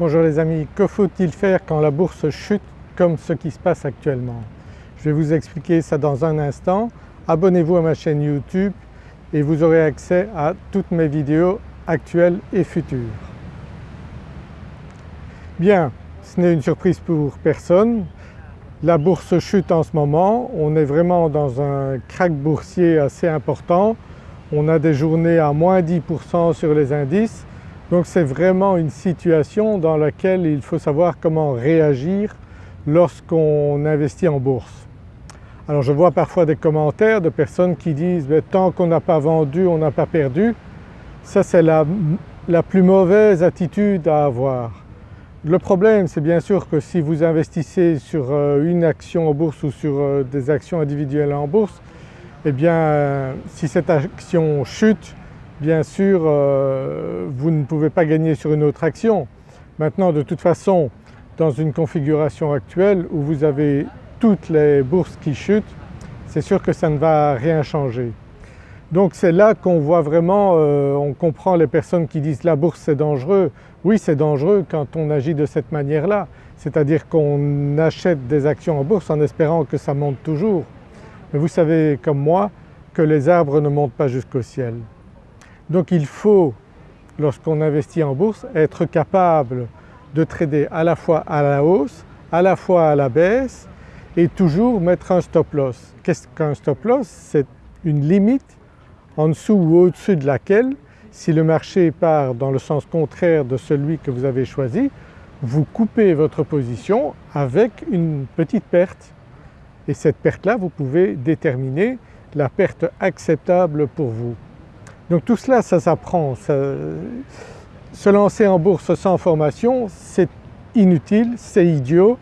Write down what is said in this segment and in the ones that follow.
Bonjour les amis, que faut-il faire quand la bourse chute comme ce qui se passe actuellement? Je vais vous expliquer ça dans un instant. Abonnez-vous à ma chaîne YouTube et vous aurez accès à toutes mes vidéos actuelles et futures. Bien, ce n'est une surprise pour personne. La bourse chute en ce moment, on est vraiment dans un crack boursier assez important. On a des journées à moins 10% sur les indices donc c'est vraiment une situation dans laquelle il faut savoir comment réagir lorsqu'on investit en bourse. Alors je vois parfois des commentaires de personnes qui disent ben, tant qu'on n'a pas vendu on n'a pas perdu ». Ça c'est la, la plus mauvaise attitude à avoir. Le problème c'est bien sûr que si vous investissez sur euh, une action en bourse ou sur euh, des actions individuelles en bourse, eh bien si cette action chute, bien sûr euh, vous ne pouvez pas gagner sur une autre action. Maintenant de toute façon dans une configuration actuelle où vous avez toutes les bourses qui chutent, c'est sûr que ça ne va rien changer. Donc c'est là qu'on voit vraiment, euh, on comprend les personnes qui disent la bourse c'est dangereux. Oui c'est dangereux quand on agit de cette manière-là, c'est-à-dire qu'on achète des actions en bourse en espérant que ça monte toujours. Mais vous savez comme moi que les arbres ne montent pas jusqu'au ciel. Donc il faut, lorsqu'on investit en bourse, être capable de trader à la fois à la hausse, à la fois à la baisse et toujours mettre un stop loss. Qu'est-ce qu'un stop loss? C'est une limite en dessous ou au-dessus de laquelle si le marché part dans le sens contraire de celui que vous avez choisi, vous coupez votre position avec une petite perte et cette perte-là vous pouvez déterminer la perte acceptable pour vous. Donc tout cela ça s'apprend. Se lancer en bourse sans formation c'est inutile, c'est idiot.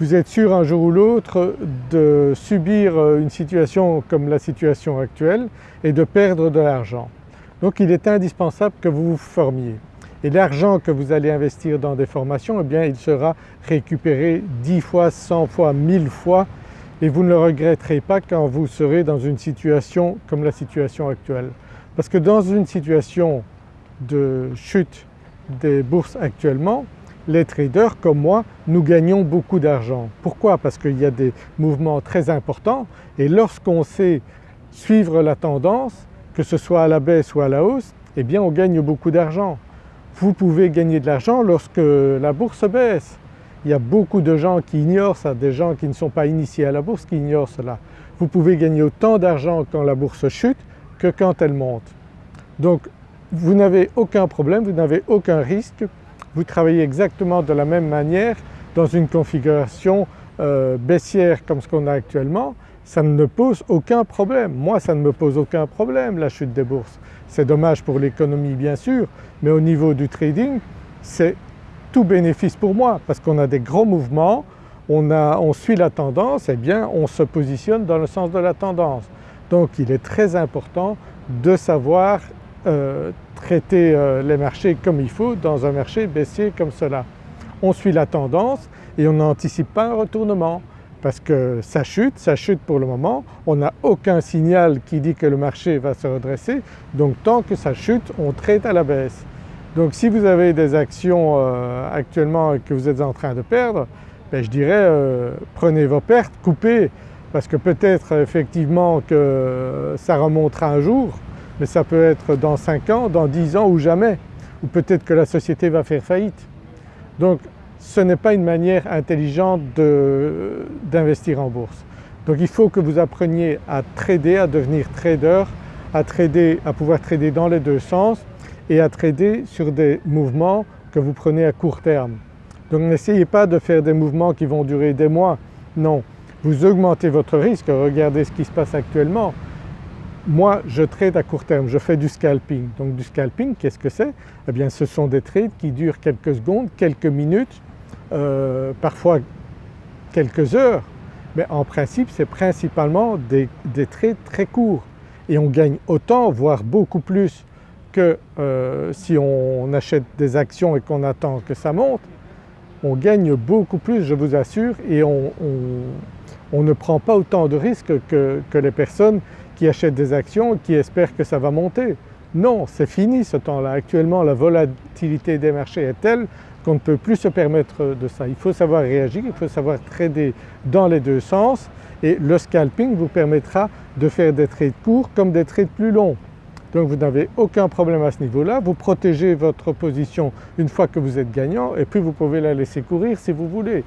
Vous êtes sûr un jour ou l'autre de subir une situation comme la situation actuelle et de perdre de l'argent. Donc il est indispensable que vous vous formiez. Et l'argent que vous allez investir dans des formations, eh bien il sera récupéré 10 fois, 100 fois, 1000 fois et vous ne le regretterez pas quand vous serez dans une situation comme la situation actuelle. Parce que dans une situation de chute des bourses actuellement, les traders comme moi, nous gagnons beaucoup d'argent. Pourquoi? Parce qu'il y a des mouvements très importants et lorsqu'on sait suivre la tendance, que ce soit à la baisse ou à la hausse, eh bien on gagne beaucoup d'argent. Vous pouvez gagner de l'argent lorsque la bourse baisse. Il y a beaucoup de gens qui ignorent ça, des gens qui ne sont pas initiés à la bourse qui ignorent cela. Vous pouvez gagner autant d'argent quand la bourse chute que quand elle monte. Donc vous n'avez aucun problème, vous n'avez aucun risque, vous travaillez exactement de la même manière dans une configuration euh, baissière comme ce qu'on a actuellement, ça ne pose aucun problème. Moi ça ne me pose aucun problème la chute des bourses. C'est dommage pour l'économie bien sûr, mais au niveau du trading c'est tout bénéfice pour moi parce qu'on a des gros mouvements, on, suit la tendance, et eh bien on se positionne dans le sens de la tendance. Donc il est très important de savoir euh, traiter euh, les marchés comme il faut dans un marché baissier comme cela. On suit la tendance et on n'anticipe pas un retournement parce que ça chute, ça chute pour le moment, on n'a aucun signal qui dit que le marché va se redresser donc tant que ça chute on traite à la baisse. Donc si vous avez des actions euh, actuellement que vous êtes en train de perdre, ben je dirais prenez vos pertes, coupez parce que peut-être effectivement que ça remontera un jour mais ça peut être dans 5 ans, dans 10 ans ou jamais, ou peut-être que la société va faire faillite. Donc ce n'est pas une manière intelligente d'investir en bourse. Donc il faut que vous appreniez à trader, à devenir trader, à, trader, à pouvoir trader dans les deux sens et à trader sur des mouvements que vous prenez à court terme. Donc n'essayez pas de faire des mouvements qui vont durer des mois, non vous augmentez votre risque, regardez ce qui se passe actuellement. Moi je trade à court terme, je fais du scalping. Donc du scalping qu'est-ce que c'est? Eh bien ce sont des trades qui durent quelques secondes, quelques minutes, euh, parfois quelques heures mais en principe c'est principalement des, trades très courts et on gagne autant voire beaucoup plus que euh, si on achète des actions et qu'on attend que ça monte. On gagne beaucoup plus je vous assure et on ne prend pas autant de risques que, les personnes qui achètent des actions qui espèrent que ça va monter. Non, c'est fini ce temps-là. Actuellement la volatilité des marchés est telle, qu'on ne peut plus se permettre de ça. Il faut savoir réagir, il faut savoir trader dans les deux sens et le scalping vous permettra de faire des trades courts comme des trades plus longs. Donc vous n'avez aucun problème à ce niveau-là, vous protégez votre position une fois que vous êtes gagnant et puis vous pouvez la laisser courir si vous voulez.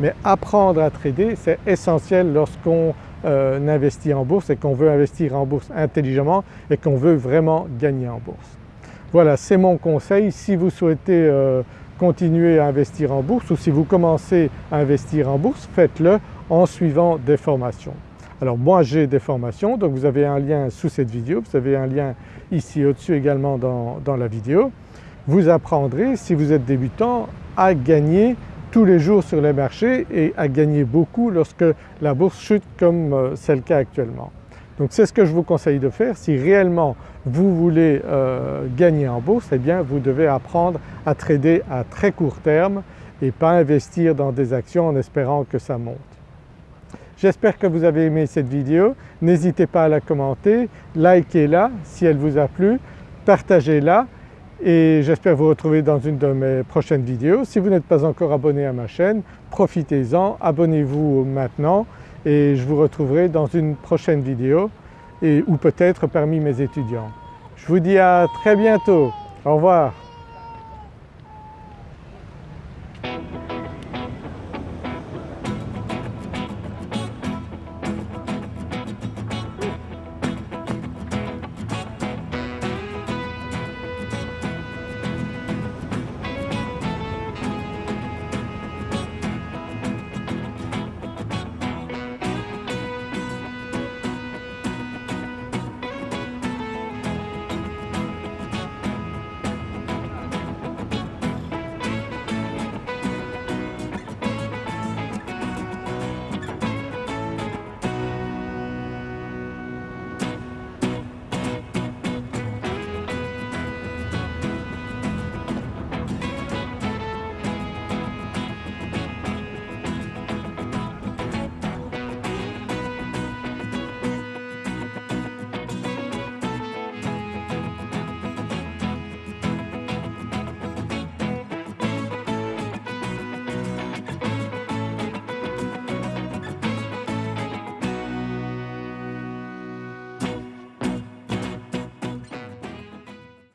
Mais apprendre à trader c'est essentiel lorsqu'on euh, investit en bourse et qu'on veut investir en bourse intelligemment et qu'on veut vraiment gagner en bourse. Voilà c'est mon conseil si vous souhaitez euh, continuer à investir en bourse ou si vous commencez à investir en bourse faites-le en suivant des formations. Alors moi j'ai des formations donc vous avez un lien sous cette vidéo, vous avez un lien ici au-dessus également dans, dans la vidéo. Vous apprendrez si vous êtes débutant à gagner tous les jours sur les marchés et à gagner beaucoup lorsque la bourse chute comme euh, c'est le cas actuellement. Donc c'est ce que je vous conseille de faire. Si réellement vous voulez euh, gagner en bourse, eh bien vous devez apprendre à trader à très court terme et pas investir dans des actions en espérant que ça monte. J'espère que vous avez aimé cette vidéo, n'hésitez pas à la commenter, likez-la si elle vous a plu, partagez-la et j'espère vous retrouver dans une de mes prochaines vidéos. Si vous n'êtes pas encore abonné à ma chaîne, profitez-en, abonnez-vous maintenant et je vous retrouverai dans une prochaine vidéo ou peut-être parmi mes étudiants. Je vous dis à très bientôt, au revoir.